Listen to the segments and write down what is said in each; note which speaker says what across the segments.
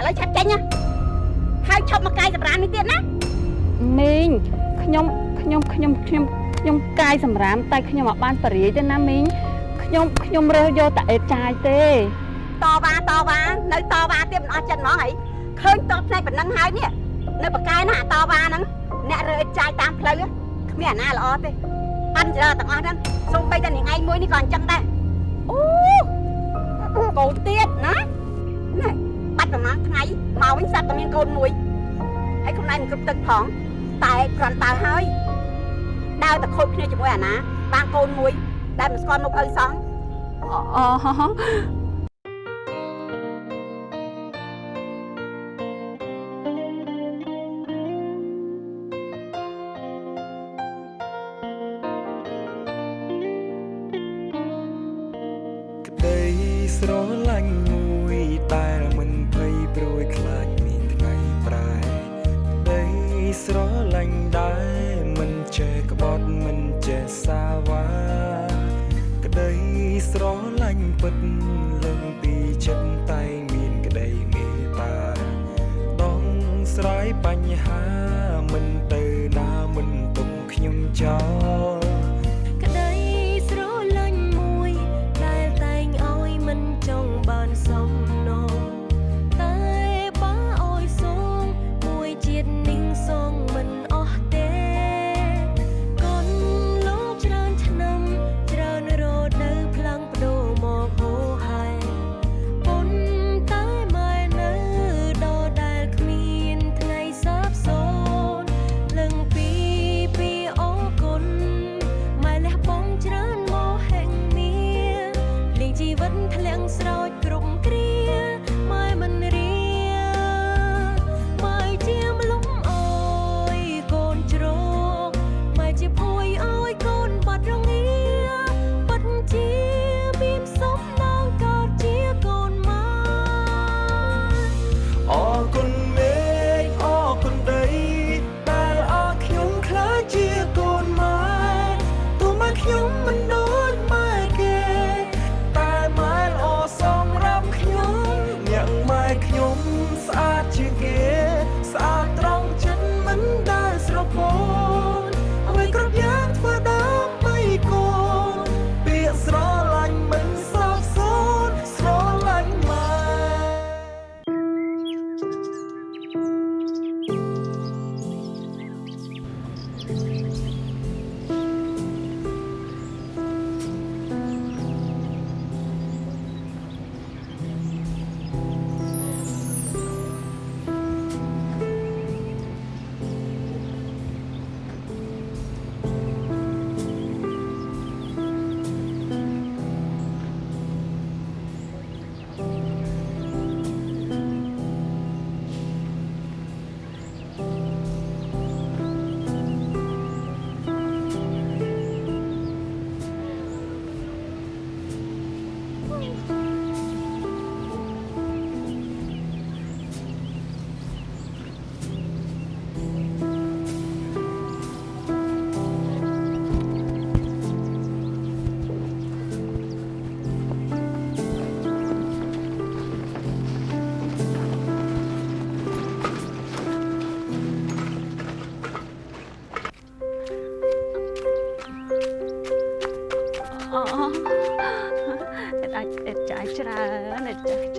Speaker 1: ឥឡូវឆាប់ចេញណាហើយឈប់មកកាយសម្រាមនេះទៀតណា
Speaker 2: មីងខ្ញុំខ្ញុំខ្ញុំខ្ញុំខ្ញុំកាយសម្រាមតែខ្ញុំអត់បានបរិយាយទេណាមីងខ្ញុំខ្ញុំរើសយកតែអេតចាយទេ
Speaker 1: តវ៉ាតវ៉ានៅតវ៉ាទៀតមិនអស់ចិត្តហ្មងហីឃើញតបផ្នែកប៉ុណ្ណឹងហើយនេះនៅបកកែណាតវ៉ាហ្នឹងអ្នករើចាយតាមផ្លូវគ្មានអាណាល្អទេប៉ាន់ច្រើនទាំងអស់ហ្នឹងសូម្បីតែនាងឯងមួយនេះក៏អញ្ចឹងដែរអូកូនទៀតណាណែ បាត់ប្រហែលថ្ងៃមកវិញសាប់តែមានកូនមួយហើយខ្លួនឯងមិនគ្រប់ទឹកផងតែគ្រាន់តែហើយដើរតែខូចគ្នាជាមួយអាណាបានកូនមួយដែលមិនស្គាល់មុខឪសោះ
Speaker 2: អូ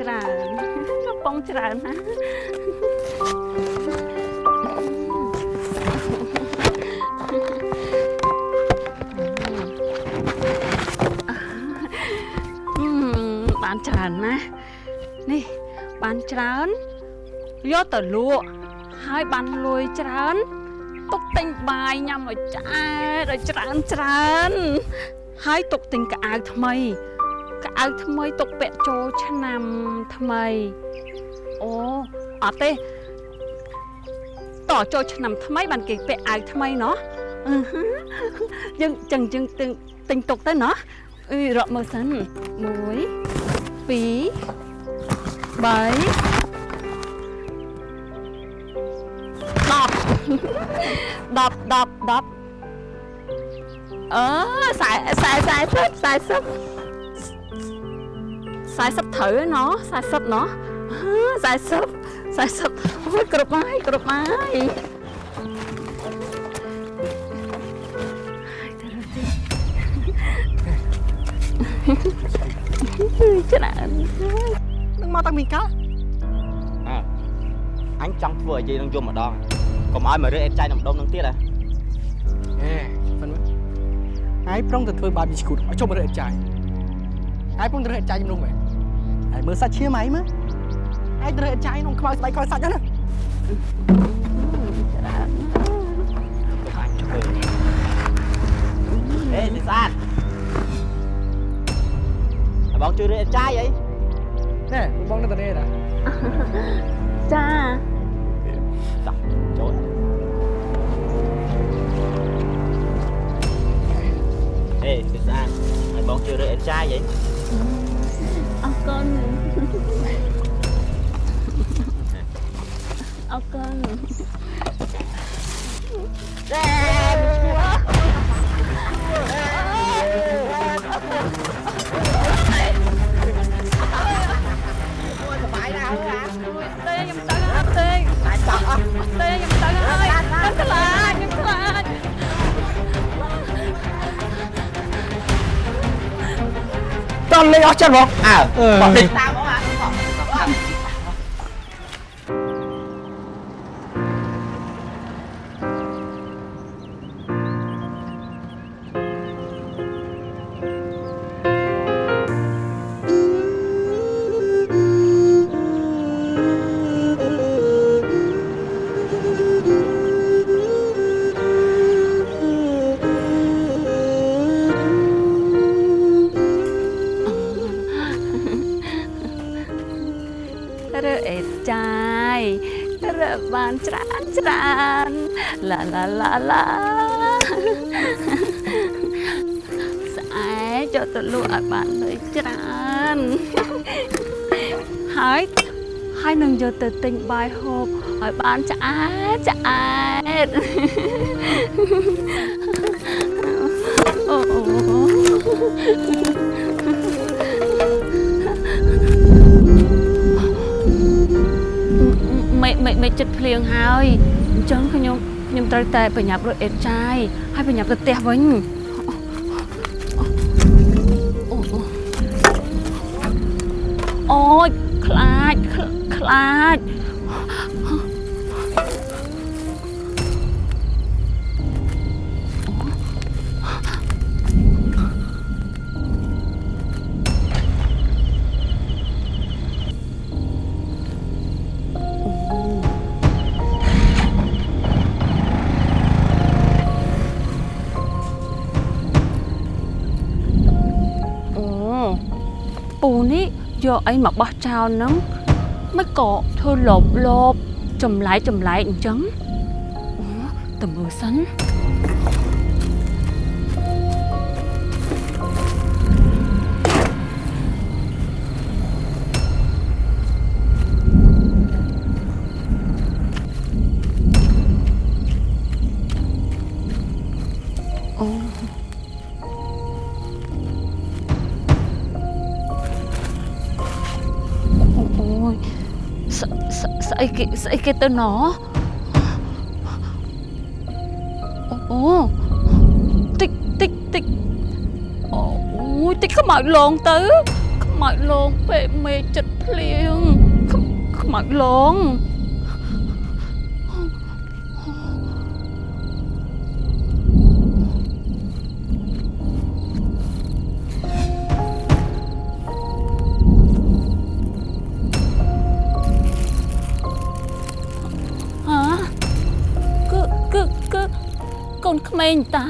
Speaker 3: ចាយច្រើ
Speaker 4: នកំប៉ុងច្រើន
Speaker 3: ណាអឺបានច្រើន
Speaker 2: ណាស់នេះបានច្រើនយកទៅលក់ហើយបានលុយច្រើនទុកទិញបាយញ៉ាំឲ្យឆ្អែតឲ្យច្រើនច្រើនហើយទុកទិញកៅអៅថ្មី កៅអៅថ្មីទុកពាក់ចូលឆ្នាំថ្មីអូអត់ទេតចូលឆ្នាំថ្មីបានគេពាក់អាវថ្មីណោះអឺហឺយើងចឹងយើងទិញទិញទុកទៅណោះអឺរកមើលសិន1 2 3 10 10 10 10អឺខ្សែខ្សែ40 40 40ត្រូវណោះ40ណោះ40
Speaker 3: 40អូយគ្រប់ហើយគ្រប់ហើយច្រើន
Speaker 5: នឹងមកតាំងពីកាល
Speaker 6: អញចង់ធ្វើឲ្យយាយនឹងយំម្ដងកុំឲ្យមករើអេតចាយនឹងម្ដុំនឹងទៀតហ៎
Speaker 5: ហេហ្វិនមើលហើយប្រុងទៅធ្វើបាបយីឈ្គូតឲ្យចុះមករកចាយហើយប្រុងទៅរកចាយជំនុំមែន ហើយមើលសាច់ឈាមហីមើលហើយទៅរកចាយក្នុងខ្មៅស្បែកខ្មៅសាច់ហ្នឹងណា
Speaker 6: កុំអញធ្វើហេសិស្អាតឲ្យបងជួយរើអេតចាយអី
Speaker 5: ណែបងនៅតានេះតា
Speaker 3: ចា
Speaker 6: ចាចូលហេសិស្អាតឲ្យបងជួយរើអេតចាយអី
Speaker 3: អរគុណអរគុណ
Speaker 1: បាយណាស់ហ៎
Speaker 3: ទេ តលេ
Speaker 5: ងអស់ចិត្តបង
Speaker 3: ឡាឡាឡាឡាស្អែកយកទៅលក់ឲ្យបានលុយច្រើនហើយហើយនឹងយកទៅទិញបាយហូបឲ្យបានឆ្អែតឆ្អែតអូអូមេមេមេចិត្តភ្លៀងហើយអញ្ចឹងខ្ញុំ ខ្ញុំត្រូវតែប្រញាប់រត់អេតចាយហើយប្រញាប់ទៅផ្ទះវិញអូអូអូយខ្លាចខ្លាខ្លាច យកអីមកបោះចោលហ្នឹងមិនក៏ធ្វើលបលបចម្លែកចម្លែកអញ្ចឹងអូតើមើលសិន ស្អីគេទៅណអូតិចតិចតិចអូយតិចខ្មោចលងទៅខ្មោចលងពេលមេចិត្តភ្លៀងខ្មខ្មោចលង មេងតា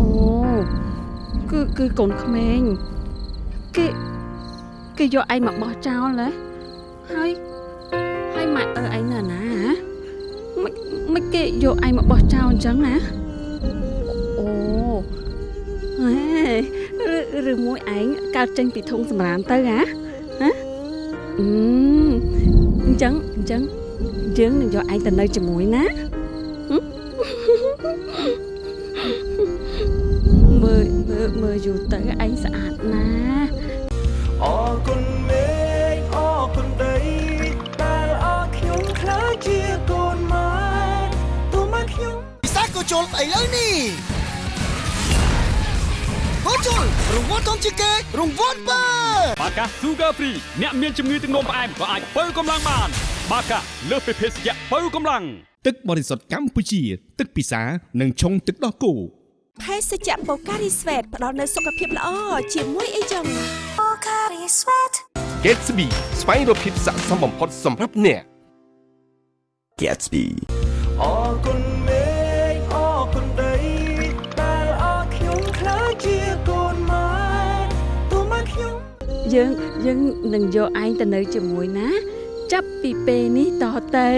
Speaker 3: អូគឺគឺកូនក្មេងគេគេយកឯងមកបោះចោលហ៎ហើយហើយម៉ាក់អើឯងនៅណាហ៎មិនមិនគេយកឯងមកបោះចោលអញ្ចឹងណាអូហេឬឬមួយឯងកើតចេញពីធុងសម្រាមទៅហ៎ហ៎អឺអញ្ចឹងអញ្ចឹង យើងនឹងយកឯងទៅនៅជាមួយណាមើលមើលមើលយូរទៅឯងស្អាតណា
Speaker 2: អរគុណមេឃអរគុណដីដែ
Speaker 7: ល
Speaker 2: អរខ្ញុំខ្លាចជាកូនម៉ែទោះមកខ្ញុំ
Speaker 7: ពិសាក៏ជុលឥឡូវនេះបូជុលរង្វាន់ធំជាងគេរង្វាន់បើ
Speaker 8: បាកា Sugar Free អ្នកមានជំងឺទឹកនោមផ្អែមក៏អាចបើកម្លាំងបាន បាកាលើសពីភេសជ្ជៈបើកម្លាំង
Speaker 9: ទឹកបរិសុទ្ធកម្ពុជា ទឹកពិសានិងឆុងទឹកដោះគោ
Speaker 10: ភេសជ្ជៈបូការីស្វេតផ្ដល់នូវសុខភាពល្អជាមួយអីចឹង
Speaker 11: Gatsby ស្វែងរកភាពស័ក្តិសមបំផុតសម្រាប់អ្នក
Speaker 7: Gatsby
Speaker 2: អរគុណមេឃអរគុណដីដែលអរខ្ញុំខ្លាចជាកូនម៉ែទោះមកខ្ញុំ
Speaker 3: យើងយើងនឹងយកឯងទៅនៅជាមួយណា ចាប់ពីពេលនេះតទៅ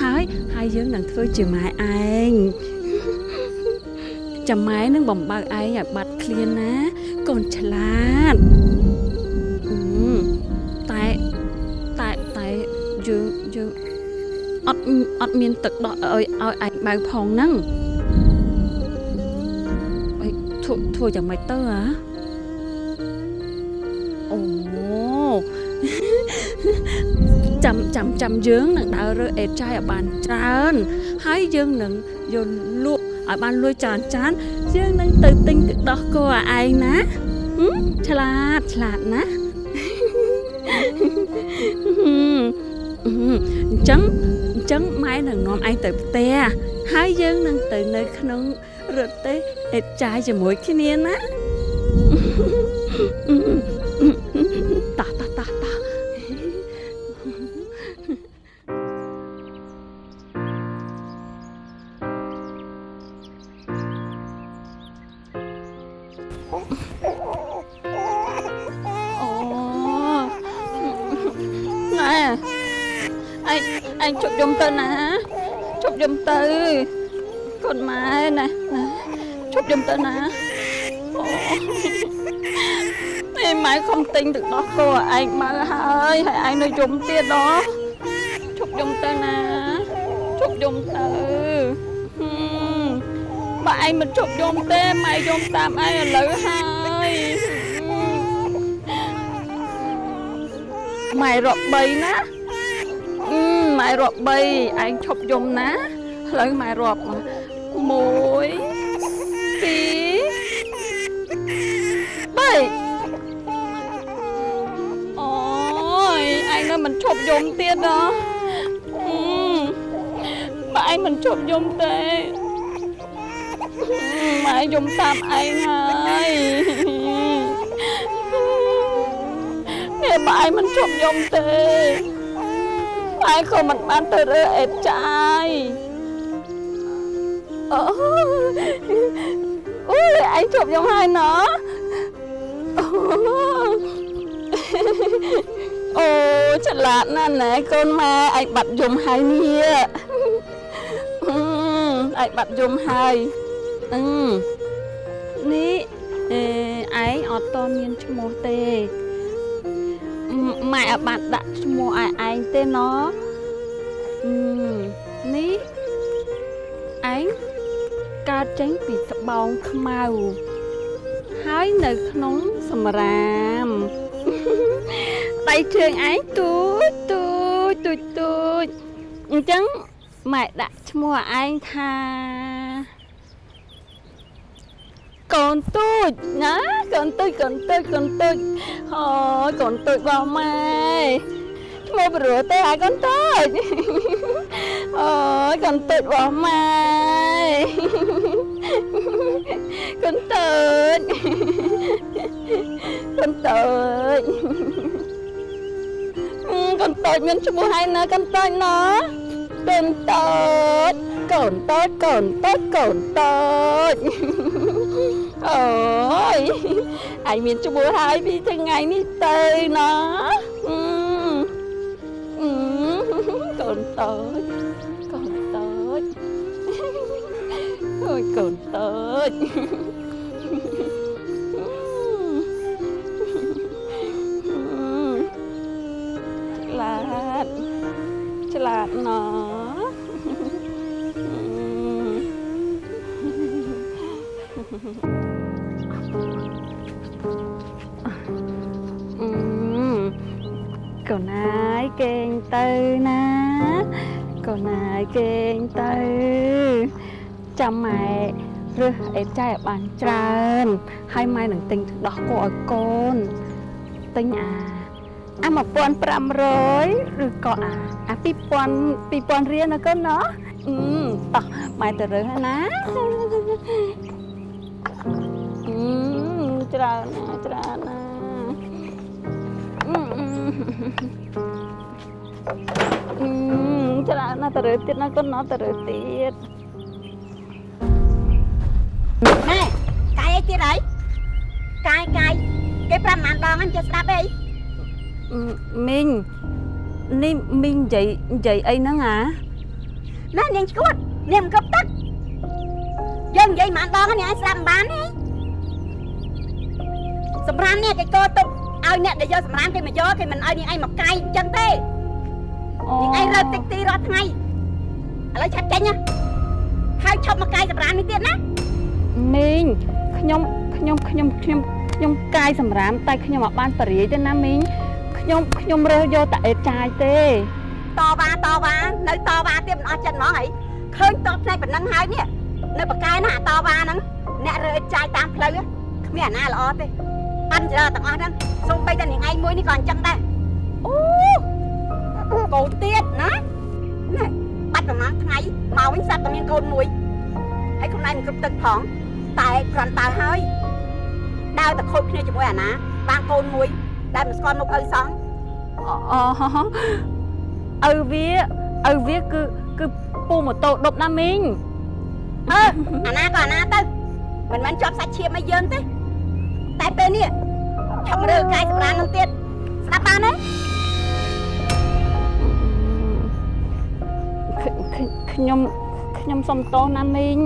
Speaker 3: ហើយហើយយើងនឹងធ្វើជាម៉ែឯងចាំម៉ែនឹងបំបើកឯងឲ្យបាត់ឃ្លានណា កូនឆ្លាតអឺតែតែតែយើងយើងអត់អត់មានទឹកដោះឲ្យឲ្យឯងបើផងហ្នឹងអីធ្វើធ្វើយ៉ាងម៉េចទៅហ៎ ចាំចាំចាំយើងនឹងដើររើអេតចាយឲ្យបានច្រើនហើយយើងនឹងយកលក់ឲ្យបានលួយច្រើនច្រើនយើងនឹងទៅទិញទឹកដោះគោឲ្យឯងណាហឹមឆ្លាតឆ្លាតណាហឹមអញ្ចឹងអញ្ចឹងម៉ែនឹងនាំឯងទៅផ្ទះហើយយើងនឹងទៅនៅក្នុងរទេះអេតចាយជាមួយគ្នាណា ជប់យំទៅណាជប់យំទៅកូនម៉ែណែណែជប់យំទៅណាអូនេះម៉ែខំទិញទឹកដោះគោឲ្យឯងបើហើយហើយឯងនៅយំទៀតដល់ជប់យំទៅណាជប់យំទៅហឹមបើឯងមិនជប់យំទេម៉ែយំតាមឯងឥឡូវហើយម៉ែរាប់3ណាអឺ ម៉ែរាប់3ឯងឈប់យំណាឥឡូវម៉ែរាប់1 2បីអូយឯងនៅមិនឈប់យំទៀតហ៎អឺបើឯងមិនឈប់យំទេម៉ែយំតាមឯងហើយនេះបើឯងមិនឈប់យំទេ ម៉ែក៏មិនបានទៅរើអេតចាយអូអូយឯងជប់យំហើយណោះអូឆ្លាតណាស់ណែកូនម៉ែឯងបាត់យំហើយនេះអឺឯងបាត់យំហើយអឺនេះអេឯងអត់តមានឈ្មោះទេ ម៉ែអត់បានដាក់ឈ្មោះឲ្យឯងទេណអឺនេះឯងកើតចេញពីស្បោងខ្មៅហើយនៅក្នុងសម្រាមដៃជើងឯងទូចទូចទូចទូចអញ្ចឹងម៉ែដាក់ឈ្មោះឲ្យឯងថា កូនទូចណាកូនទូចកូនទូចកូនទូចអូយកូនទូចរបស់ម៉ែឈ្មោះព្រោះទេឲ្យកូនទូចអូយកូនទូចរបស់ម៉ែកូនទូចកូនតូចអឺកូនតូចមានឈ្មោះហើយណាកូនតូចណាកូនតូចកូនតូចកូនតូចកូនតូច អូយឯងមានឈ្មោះហើយពីថ្ងៃនេះទៅណាអឺអឺកូនតូចកូនតូចអូយកូនតូចឆ្លាតឆ្លាតណោអឺ កូនណាយគេងទៅណាកូនណាយគេងទៅចាំម៉ែរើសអេបចាយឲ្យបានច្រើនហើយម៉ែនឹងទិញទឹកដោះគោឲ្យកូនទិញអាអា1500ឬក៏អាអា2000 2000រៀលណាកូនណាអឺតោះម៉ែទៅរើសហើយណាអឺច្រើនណាស់ច្រើនណាស់អឺអឺអឺ ច្រើនណាស់ទៅរើសទៀតណាកូនណាទៅរើសទៀត
Speaker 1: ណែកាយអីទៀតហើយកាយកាយគេប្រាប់ម៉ានដងហ្នឹងចេះស្ដាប់អី
Speaker 3: មីងនេះមីងនិយាយនិយាយអីហ្នឹងអា
Speaker 1: ណែនាងឈួតនាងមិនគប់ទឹកយើងនិយាយម៉ានដងហ្នឹងនាងឲ្យស្ដាប់មិនបានទេសម្រាប់នេះគេកោទុក ឲ្យអ្នកដែលយកសម្រាប់គេមកយកគេមិនឲ្យនាងឯងមកកាយអញ្ចឹងទេនាងឯងរើតិចទីរាល់ថ្ងៃឥឡូវឆាប់ចេញណាហើយឈប់មកកាយសម្រាប់នេះទៀតណា
Speaker 3: មីងខ្ញុំខ្ញុំខ្ញុំខ្ញុំខ្ញុំកាយសម្រាមតែខ្ញុំអត់បានបរិយាយទេណាមីងខ្ញុំខ្ញុំរើសយកតែអេតចាយទេ
Speaker 1: តវ៉ាតវ៉ានៅតវ៉ាទៀតមិនអស់ចិត្តហ្មងហីឃើញតបផ្នែកប៉ុណ្ណឹងហើយនេះនៅបកកែណាអាតវ៉ាហ្នឹងអ្នករើចាយតាមផ្លូវគ្មានអាណាល្អទេ ប៉ាន់ច្រើនទាំងអស់ហ្នឹងសូម្បីតែនាងឯងមួយនេះក៏អញ្ចឹងដែរអូកូនទៀតណាណែបាត់ប្រហែលថ្ងៃមកវិញស្រាប់តែមានកូនមួយហើយខ្លួនឯងមិនគ្រប់ទឹកផងតែគ្រាន់តែហើយដើរតែខូចគ្នាជាមួយអាណា បានកូនមួយដែលមិនស្គាល់មុខឪសោះ
Speaker 3: អូឪវាឪវាគឺគឺពូម៉ូតូដប់ណាមីង
Speaker 1: អើអាណាក៏អាណាទៅមិនមែនជាប់សាច់ឈាមអីយើងទេ តែពេលនេះឆាប់រើកាយសម្រាននឹងទៀតស្ដាប់បានទេ
Speaker 3: ខ្ញុំខ្ញុំសុំទោសណាមីង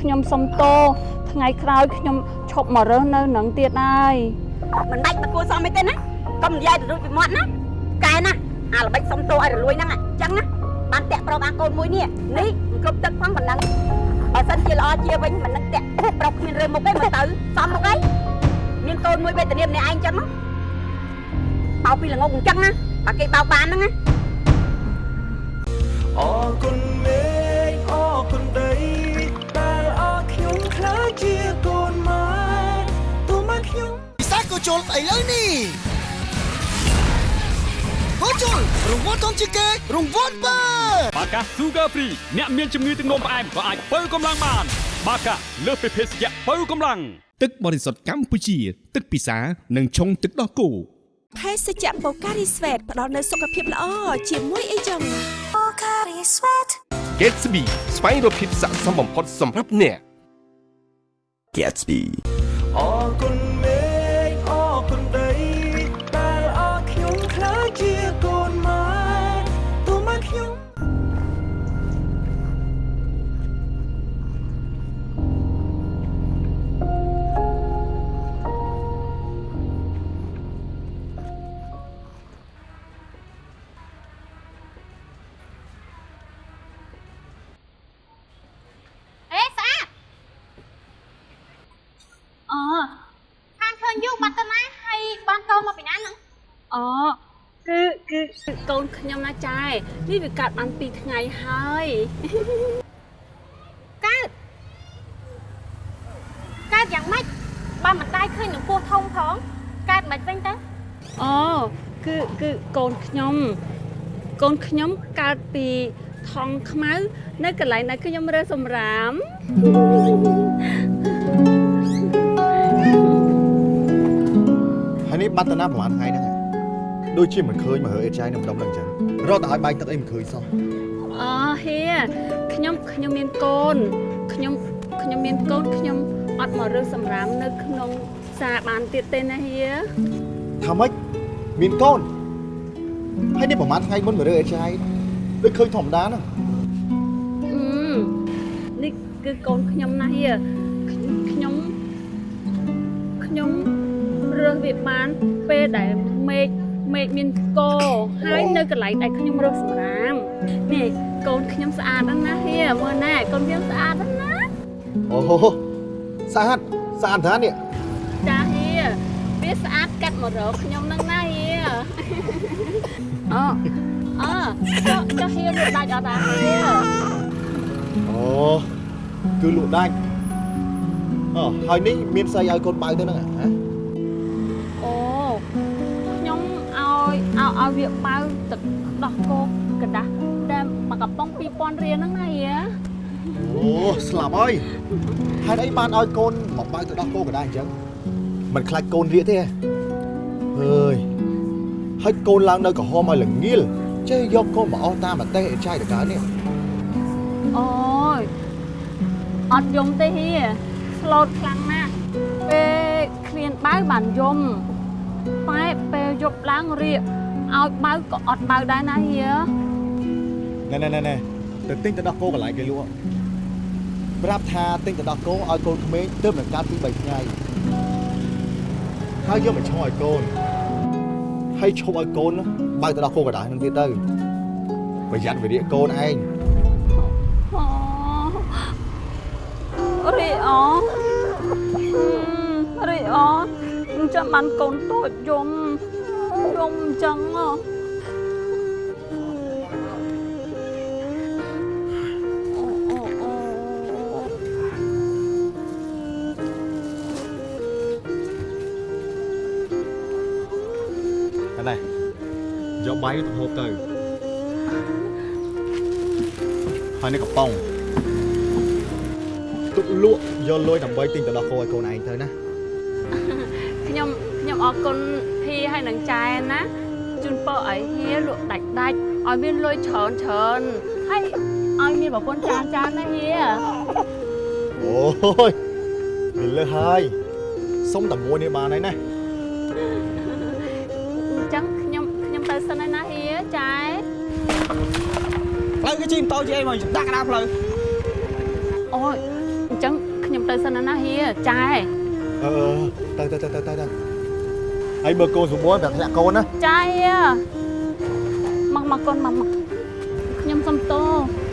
Speaker 3: ខ្ញុំសុំទោសថ្ងៃក្រោយខ្ញុំឈប់មករើសនៅនឹងទៀតហើយ
Speaker 1: មិនបាច់មកគួរសមអីទេណាកុំនិយាយទៅរួចពីមាត់ណាកែណាអាល្បិចសុំទោសឲ្យរលួយហ្នឹងអញ្ចឹងណាបានតាក់ប្រុសបានកូនមួយនេះនេះមិនគ្រប់ទឹកផងប៉ុណ្ណឹងបើសិនជាល្អជាវិញមិននឹងតាក់ប្រុសគ្មានរើមុខទេមើលទៅសមមុខអី មានកូនមួយវេទនាម្នាក់ឯងអញ្ចឹងណាបោកពីល្ងងអញ្ចឹងណាបើគេបោកបានហ្នឹងណា
Speaker 2: អរគុណមេឃអរគុណដីដែលអរខ្ញុំខ្លាចជាកូនម៉ែទូមកខ្ញុំ
Speaker 7: ពិសាក៏ជុលឥឡូវនេះក៏ជុលរង្វាន់ធំជាងគេរង្វាន់បើ
Speaker 8: បាកា Sugar Free អ្នកមានជំងឺទឹកនោមផ្អែមក៏អាចបើកម្លាំងបាន បាកាលើសពីភេសជ្ជៈបើកម្លាំង
Speaker 9: ទឹកបរិសុទ្ធកម្ពុជា ទឹកពិសានិងឆុងទឹកដោះគោ
Speaker 10: ភេសជ្ជៈបូការីស្វេតផ្ដល់នូវសុខភាពល្អជាមួយអីចឹង
Speaker 11: Gatsby ស្វែងរកភាពស័ក្តិសមបំផុតសម្រាប់អ្នក
Speaker 2: Gatsby អរគុណ
Speaker 12: បាត់ទៅណាហើយបានកូនមកពីណាហ្នឹង
Speaker 3: អូគឺគឺគឺកូនខ្ញុំណាចាយនេះវាកាត់បាន2ថ្ងៃហើយ
Speaker 12: កើតកើតយ៉ាងម៉េចបើមិនដែរឃើញនឹងពោះធំផងកើតមិនវិញទៅ
Speaker 3: អូគឺគឺកូនខ្ញុំកូនខ្ញុំកើតពីថងខ្មៅ នៅកន្លែងដែលខ្ញុំរើសសម្រាម
Speaker 13: បាត់តាណាប្រហែលថ្ងៃហ្នឹងហ៎ដូចជាមិនឃើញមករើអេតចាយនៅម្ដុំហ្នឹងអញ្ចឹងរត់តែឲ្យបាយទឹកអីមិនឃើញសោះ
Speaker 3: អូហេខ្ញុំខ្ញុំមានកូនខ្ញុំខ្ញុំមានកូនខ្ញុំអត់មករើសសម្រាមនៅក្នុងផ្សារបានទៀតទេណាហៀ
Speaker 13: ថាម៉េចមានកូនហើយនេះប្រហែលថ្ងៃមុនមករើអេតចាយដូចឃើញធម្មតាហ្នឹង
Speaker 3: អឺនេះគឺកូនខ្ញុំណាហៀខ្ញុំខ្ញុំ រើសវាបានពេលដែលមេឃមេឃមានកហើយនៅកន្លែងដែលខ្ញុំរើសសម្រាមនេះកូនខ្ញុំស្អាតណាស់ណាហៀមើលណាកូនខ្ញុំស្អាតណាស់ណា
Speaker 13: អូស្អាតស្អាតតានេះ
Speaker 3: ចាហៀវាវាស្អាតកាត់មករកខ្ញុំនឹងណាហៀអូអើចុះចុះហៀលក់ដាច់អត់តាហៀ
Speaker 13: អូគឺលក់ដាច់អូហើយនេះមានស្អីឲ្យកូនបើទៅហ្នឹងហ៎
Speaker 3: ឲ្យឲ្យឲ្យវាបើទឹកដោះគោกระដាស់តែមួយកំប៉ុង2000រៀលហ្នឹងណាហៀ
Speaker 13: អូស្លាប់ហើយហេតុអីបានឲ្យកូនមកបើទៅដោះគោកណ្ដាលអញ្ចឹងមិនខ្លាចកូនរៀកទេហ៎អើយហើយកូនឡើងនៅក្រហមឲ្យល្ងាលចេះយកកូនមកអស់តាមប្រទេសអេចាយតកើនេះ
Speaker 3: អូយអត់យំទេហៀស្លូតខ្លាំងណាស់ពេលគ្មានបើបានយំតែពេលយប់ឡើងរៀក ឲ្យបើក៏អត់បើដែរណាហៀ
Speaker 13: ណែណែណែណែទៅទិញទៅដោះគោកន្លែងគេលក់ប្រាប់ថាទិញទៅដោះគោឲ្យកូនក្មេងទើបនឹងកើតពី3ថ្ងៃហើយយកមកឈ្មោះឲ្យកូនហើយឈប់ឲ្យកូនបើទៅដោះគោកណ្ដាលនឹងទៀតទៅប្រយ័ត្នវិរិយកូនឯង
Speaker 3: អូរីអូរីអូចាំបានកូនតូចយំ យំអញ្ចឹងហ៎អូអូអូ
Speaker 13: ណែយកបាយទៅហូបទៅហើយនេះកំប៉ុងទុកលក់យកលុយដើម្បីទិញទៅដោះគោឲ្យកូនឯងទៅណា
Speaker 3: ខ្ញុំខ្ញុំអរ គុណភីហើយនឹងចែណាជូនពរឲ្យហៀលក់ដាច់ដាច់ឲ្យមានលុយច្រើនច្រើនហើយឲ្យមានប្រពន្ធច្រើនច្រើនណាហៀ
Speaker 13: អូយមានលើសហើយសុំតែមួយនេះបានហើយណា
Speaker 3: អញ្ចឹងខ្ញុំខ្ញុំទៅសិនហើយណាហៀចែ
Speaker 5: ផ្លូវគេជិះម៉ូតូជិះអីមកដាក់កណ្ដាលផ្លូវ
Speaker 3: អូយអញ្ចឹងខ្ញុំទៅសិនហើយណាហៀចែ
Speaker 13: អឺទៅទៅទៅទៅទៅទៅ ហើយមើលកូនសម្បួរប្រាប់ធ្លាក់កូនណា
Speaker 3: ចែមកមកកូនមកមកខ្ញុំសុំតោ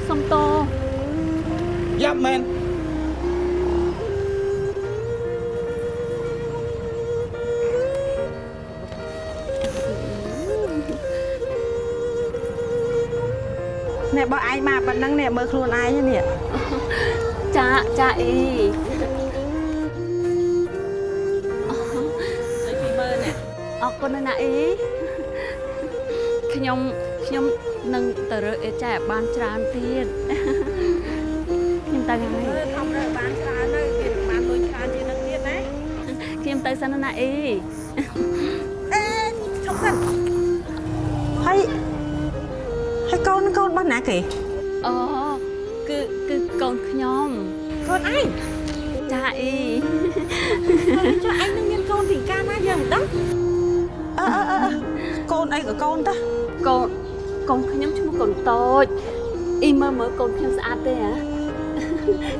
Speaker 3: សុំតោ
Speaker 5: យ៉ាប់មែន
Speaker 1: នេះបើឯងមកប៉ុណ្ណឹងនេះមើលខ្លួនឯងនេះ
Speaker 3: ចាចាអី ណណាស់អីខ្ញុំខ្ញុំនឹងទៅរើអេចែបានច្រើនទៀតខ្ញុំទៅហើយ
Speaker 1: ធំរើបានច្រើនទៅវាបានលុយច្រើនជាងនឹងទៀតណា
Speaker 3: ខ្ញុំទៅសិនណាអី
Speaker 1: អេជុកសិនហើយហើយកូនកូនរបស់ណាគេ
Speaker 3: អូគឺគឺកូនខ្ញុំ
Speaker 1: កូនឯង
Speaker 3: ចាអី
Speaker 1: ចុះឯងនឹងមានកូនពីកាលណាយើងមិនដឹងអឺអឺអឺ កូនអីក៏កូនតា
Speaker 3: កូនកូនខ្ញុំឈ្មោះកូនតូចអ៊ីមើលមើលកូនខ្ញុំស្អាតទេហ៎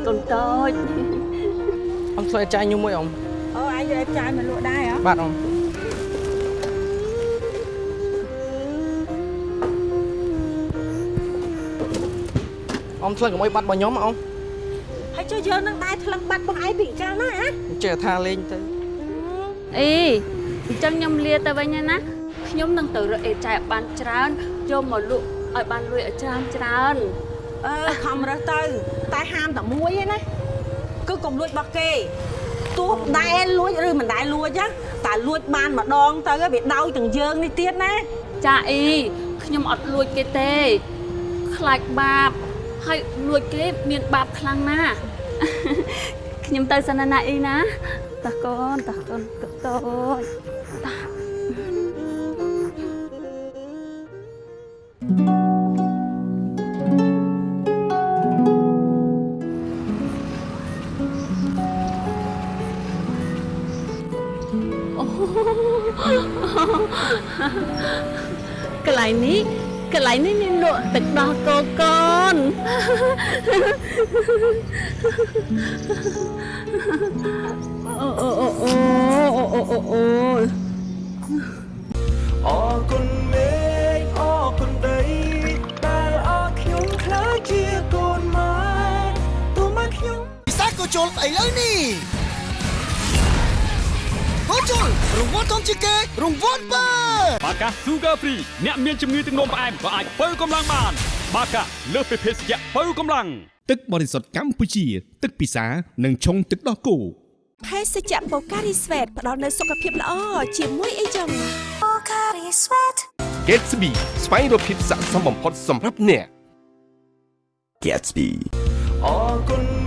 Speaker 3: កូនតូច
Speaker 5: អ៊ំធ្វើឲ្យចាយញញុំមួយអ៊ំ
Speaker 1: អូឯងយកចាយមកលក់ដែរហ៎
Speaker 5: បាទអ៊ំអ៊ំធ្វើកុំឲ្យបាត់របស់ខ្ញុំអ៊ំ
Speaker 1: ហើយចុះយើងនឹងដែរថ្លឹងបាត់របស់ឯងពីកាលណាហ៎
Speaker 5: ចេះថាលេងទៅ
Speaker 3: អី អញ្ចឹងខ្ញុំលាទៅវិញហើយណាខ្ញុំនឹងទៅរកអេចែបានច្រើនយកមកលក់ឲ្យបានលុយឲ្យច្រើនច្រើន
Speaker 1: អឺខំរើសទៅ តែហាមតែមួយឯណាគឺកុំលួចរបស់គេទោះដែលលួចឬមិនដែលលួចណាតែលួចបានម្ដងទៅវាដោយទាំងយើងនេះទៀតណា
Speaker 3: ចាអីខ្ញុំអត់លួចគេទេខ្លាចបាបហើយលួចគេមានបាបខ្លាំងណាស់ ខ្ញុំទៅសិនណាអីណាតាកូនតាកូនតូចតាកន្លែងនេះកន្លែងនេះមានលក់ទឹកដោះគោកូន អូអូអូអូអូអូអូអ
Speaker 2: រគុណមេឃអរគុណដីដែលអរខ្ញុំខ្លាចជាកូនម៉ែទោះមកខ្ញុំ
Speaker 7: ពិសេសក៏ជុលឥឡូវនេះកូនជុលរង្វាន់ធំជាងគេរង្វាន់បើ
Speaker 8: បាកា Sugar Free អ្នកមានជំងឺទឹកនោមផ្អែមក៏អាចបើកម្លាំងបាន បាកាលើសពីភេសជ្ជៈបើកម្លាំង
Speaker 9: ទឹកបរិសុទ្ធកម្ពុជា ទឹកពិសានិងឆុងទឹកដោះគោ
Speaker 10: ភេសជ្ជៈបូការីស្វេតផ្ដល់នូវសុខភាពល្អជាមួយអីចឹងបូការីស្វេត
Speaker 11: Gatsby ស្វែងរកភាពស័ក្តិសមបំផុតសម្រាប់អ្នក
Speaker 2: Gatsby អរគុណ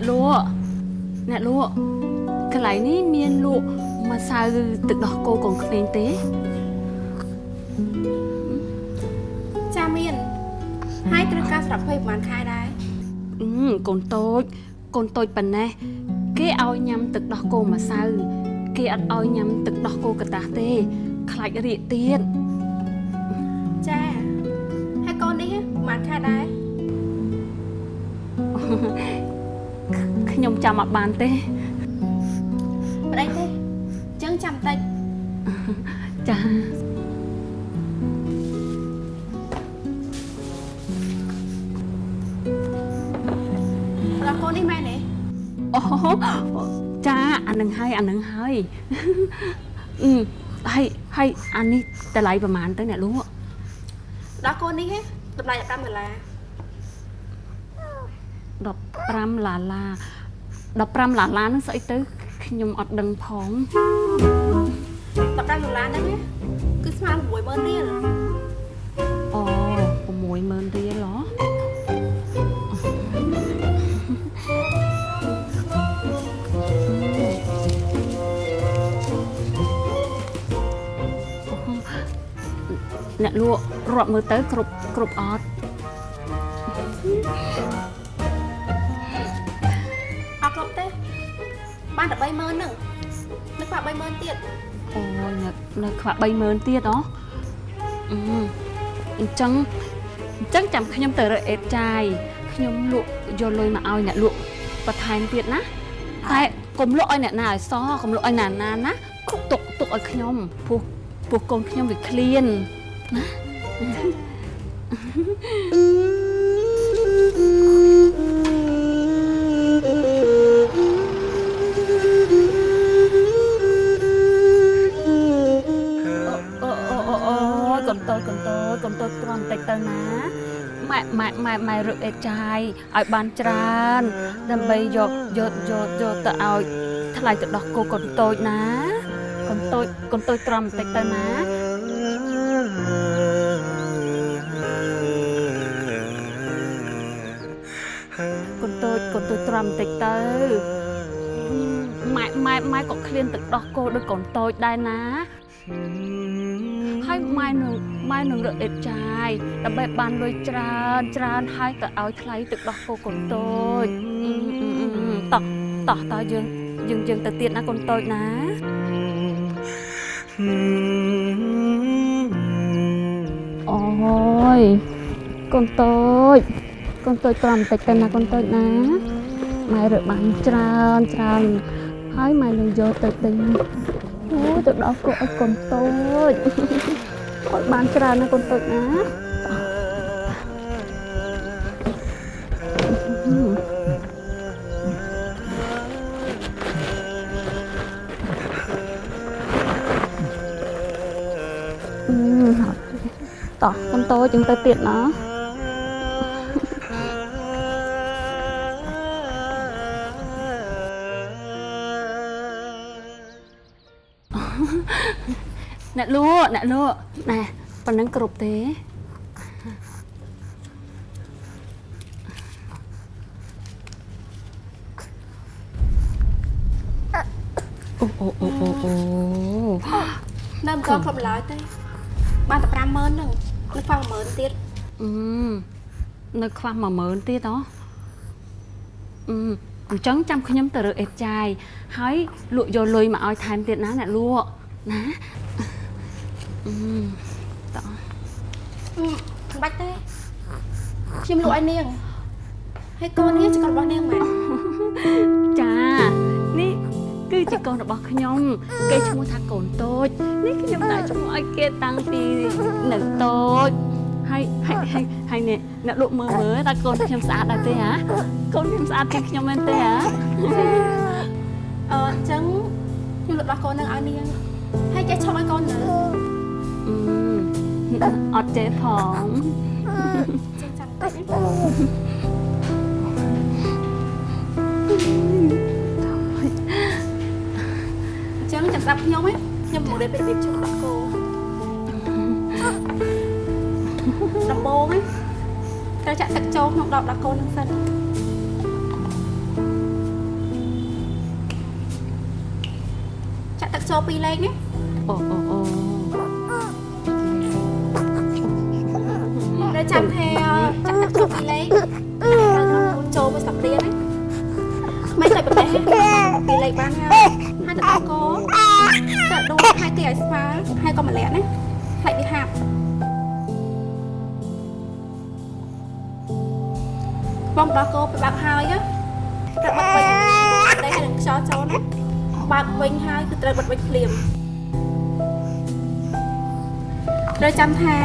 Speaker 2: អ្នក
Speaker 3: លក់អ្នកលក់កន្លែងនេះមានលក់ម្សៅទឹកដោះគោកងក្មេងទេ
Speaker 12: ចាមាន ហើយត្រូវការស្រាប់ភ័យប្រហែលខែដែរ
Speaker 3: អឺកូនតូចកូនតូចប៉ុណ្ណេះគេឲ្យញ៉ាំទឹកដោះគោម្សៅគេអត់ឲ្យញ៉ាំទឹកដោះគោកតាស់ទេ ខ្លាចរាកទៀត
Speaker 12: ចាំ
Speaker 3: អត់បានទេ
Speaker 12: ប្តីទេចឹងចាំតិច
Speaker 3: ចា
Speaker 12: ដល់កូននេះមែនទេ
Speaker 3: អូចាអានឹងហើយអានឹងហើយអឺហើយហើយអានេះតម្លៃប្រហែលទៅអ្នកលក់
Speaker 12: ដល់កូននេះតម្លៃ15ដុល្លារ
Speaker 3: 15ឡាឡា 15ឡាឡាហ្នឹងស្អីទៅខ្ញុំអត់ដឹងផង
Speaker 12: 15ដុល្លារហ្នឹងគឺស្មើ60000រៀល
Speaker 3: អូ60000រៀលហ៎អ្នកលក់រាប់មើលទៅគ្រប់គ្រប់អត់
Speaker 12: បានតែ30000ហ្នឹងនឹកថា30000ទៀត
Speaker 3: អូនៅនៅខ្វះ30000ទៀតហ៎អឺអញ្ចឹងអញ្ចឹងចាំខ្ញុំទៅរើអេតចាយខ្ញុំលក់យកលុយមកឲ្យអ្នកលក់បន្ថែមទៀតណាតែកុំលក់ឲ្យអ្នកណាឲ្យសកុំលក់ឲ្យណាណាណាទុកទុកឲ្យខ្ញុំព្រោះព្រោះកូនខ្ញុំវាឃ្លានណា តូចកុំតូចកុំតូចទ្រាំបន្តិចទៅណាម៉ែម៉ែម៉ែម៉ែរឹកអេចាយឲ្យបានច្រើន ដើម្បីយកយកយកយកទៅឲ្យថ្លៃទៅដោះគោកុំតូចណាកុំតូចកុំតូចទ្រាំបន្តិចទៅណាកុំតូចកុំតូចទ្រាំបន្តិចទៅម៉ែម៉ែម៉ែក៏ឃ្លានទឹកដោះគោដូចកូនតូចដែរណា ហើយម៉ែនឹងម៉ែនឹងរកអេតចាយដើម្បីបានលុយច្រើនច្រើនហើយទៅឲ្យថ្លៃទឹកដោះគោកូនតូចតោះតោះតោះយើងយើងយើងទៅទៀតណាកូនតូចណាអូយកូនតូចកូនតូចប្រំបន្តិចទៅណាកូនតូចណាម៉ែរកបានច្រើនច្រើនហើយម៉ែនឹងយកទៅទិញ អូយទៅដល់គោឲ្យកូនតូចឲ្យបានច្រើនណាកូនតូចណាអឺតោះកូនតូចយើងទៅទៀតណា លក់អ្នកលក់ណែប៉ុណ្ណឹងគ្រប់ទេអូអូអូអូអូ
Speaker 12: នៅមិនទាន់គ្រប់ឡើយទេបានតែ50000ហ្នឹងនឹកថា10000ទៀត
Speaker 3: អឺនៅខ្វះ10000ទៀតហ៎អឺអញ្ចឹងចាំខ្ញុំទៅរើអេតចាយហើយលក់យកលុយមកឲ្យថែមទៀតណាអ្នកលក់ណាអឺ តោះ
Speaker 12: មិនបាច់ទេខ្ញុំលក់ឲ្យនាងហើយកូននេះជាកូនរបស់នាងមែន
Speaker 3: ចានេះគឺគឺជាកូនរបស់ខ្ញុំ គេឈ្មោះថាកូនតូច នេះខ្ញុំដាក់ឈ្មោះឲ្យគេតាំងពីនៅតូចហើយហើយហើយហើយនេះអ្នកលក់មើលមើលតើកូនខ្ញុំស្អាតដែរទេហ៎កូនខ្ញុំស្អាតជាងខ្ញុំមែនទេហ៎
Speaker 12: អឺអញ្ចឹងខ្ញុំលក់ដោះកូននឹងឲ្យនាងហើយចេះឈប់ឲ្យកូននៅ
Speaker 3: អត់ទេផង
Speaker 12: ចឹងចាំតិចណាអញ្ចឹងចាំស្ដាប់ខ្ញុំណាខ្ញុំមករៀបពីរបៀបជុំដោះគោដំបូងណាត្រូវចាក់ទឹកចូលក្នុងដបដោះគោនឹងសិនចាក់ទឹកចូល2លេខណា
Speaker 3: អូអូ
Speaker 12: ចាំថាចាក់ទឹកចូល2លេខចូលមួយស្លាបព្រាណាមិនតែប្រទេសពីលេខបានហើយហើយទឹកដោះគោតែដូរហើយគេឲ្យស្មើហើយក៏ម្លាក់ណាផ្លេចវាហាប់បងដោះគោទៅបាក់ហើយត្រូវបាក់វិញតែឲ្យនឹងខ្យល់ចូលណាបើកវិញហើយគឺត្រូវបិទវិញភ្លាមត្រូវចាំថា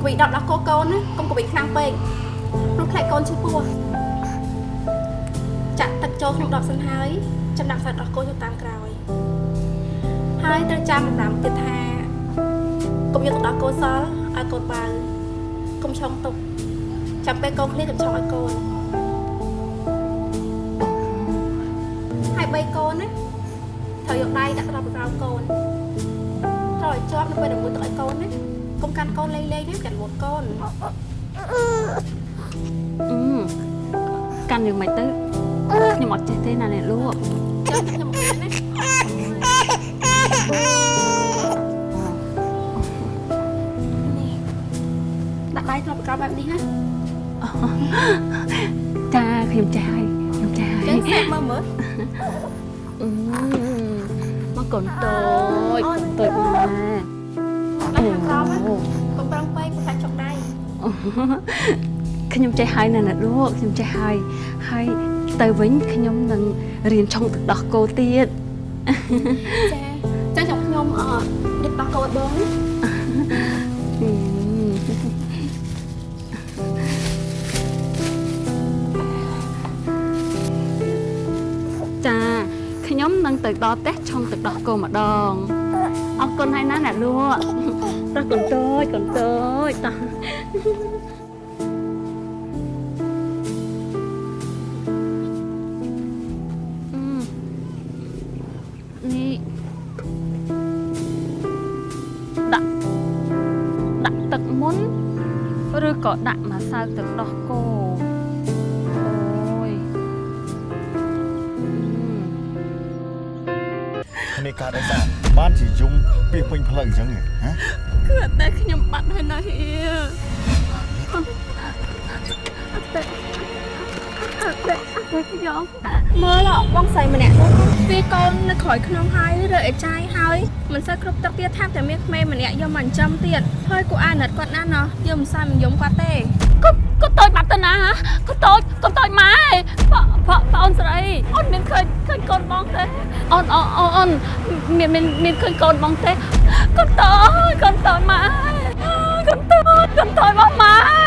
Speaker 12: កវីដកដោះគោកូនណាកុំកវីខ្លាំងពេកព្រោះខ្លាចកូនឈឺពោះចាក់ទឹកចូលក្នុងដបសិនហើយចាំដាក់សាច់ដោះគោចូលតាមក្រោយ ហើយត្រូវចាំសម្រាប់ទៀតថាកុំយកទឹកដោះគោសល់ឲ្យកូនបើកុំឆុងទុកចាំពេលកូនឃ្លាកុំឆុងឲ្យកូនហើយបីកូនណាត្រូវយកដៃដាក់ត្រប់ក្រោមកូនត្រូវឲ្យជាប់នៅពេលដែលមួយទឹកឲ្យកូនណា កុំកាន់កូនលេងលេងទេកាន់មុតកូន
Speaker 3: អឺកាន់យ៉ាងម៉េចទៅខ្ញុំអត់ចេះទេណាអ្នកលក់
Speaker 12: ចាំខ្ញុំមកណាដាក់ដៃត្រប់ក្រោមបែបនេះណា
Speaker 3: ចាខ្ញុំចេះហើយខ្ញុំចេះហើយ
Speaker 12: ចឹងសាកមើលមើល
Speaker 3: អឺមកកូនតូចកូនតូចម ក
Speaker 12: ដាក់ខាងក្រោមណាកុំប្រឹងពេកប្រហែលចុកដៃ
Speaker 3: ខ្ញុំចេះហើយណាអ្នកលក់ខ្ញុំចេះហើយហើយទៅវិញខ្ញុំនឹងរៀនឆុងទឹកដោះគោទៀត
Speaker 12: ចាចឹងចាំខ្ញុំអឺដឹកដោះកោឲ្យបងណា
Speaker 3: អឺចាខ្ញុំនឹងទៅដល់ផ្ទះឆុងទឹកដោះគោម្ដងអរគុណហើយណាអ្នកលក់ តោះកូនតូចកូនតូចតោះអឺនេះដាក់ដាក់ទឹកមុនឬក៏ដាក់ម្សៅទឹកដោះគោអូយ
Speaker 13: នេះកើតអីសាបានជាយំពីពេញផ្លូវអញ្ចឹងហ៎ហ៎
Speaker 3: គឺអត់តែខ្ញុំបាត់ហើយណាហៀអត់តែអត់តែអត់តែខ្ញុំ
Speaker 12: មើលបងស្រីម្នាក់នោះពីកូននៅក្រោយក្នុងហើយរើអេចាយហើយមិនសូវគ្រប់ទឹកទៀតថាតែមានក្មេងម្នាក់យកមកចិញ្ចឹមទៀតហើយគូអាណិតគាត់ណាស់ណោះយកមិនសូវមិនយំគាត់ទេ
Speaker 3: គាត់គាត់តូចបាត់ទៅណាហ៎គាត់តូចគាត់តូចម៉ែបងបងបងអូនស្រីអូនមានឃើញឃើញកូនបងទេអូនអូនអូនអូនមានមានមានឃើញកូនបងទេ គាត់តូចគាត់តូចម៉ែគាត់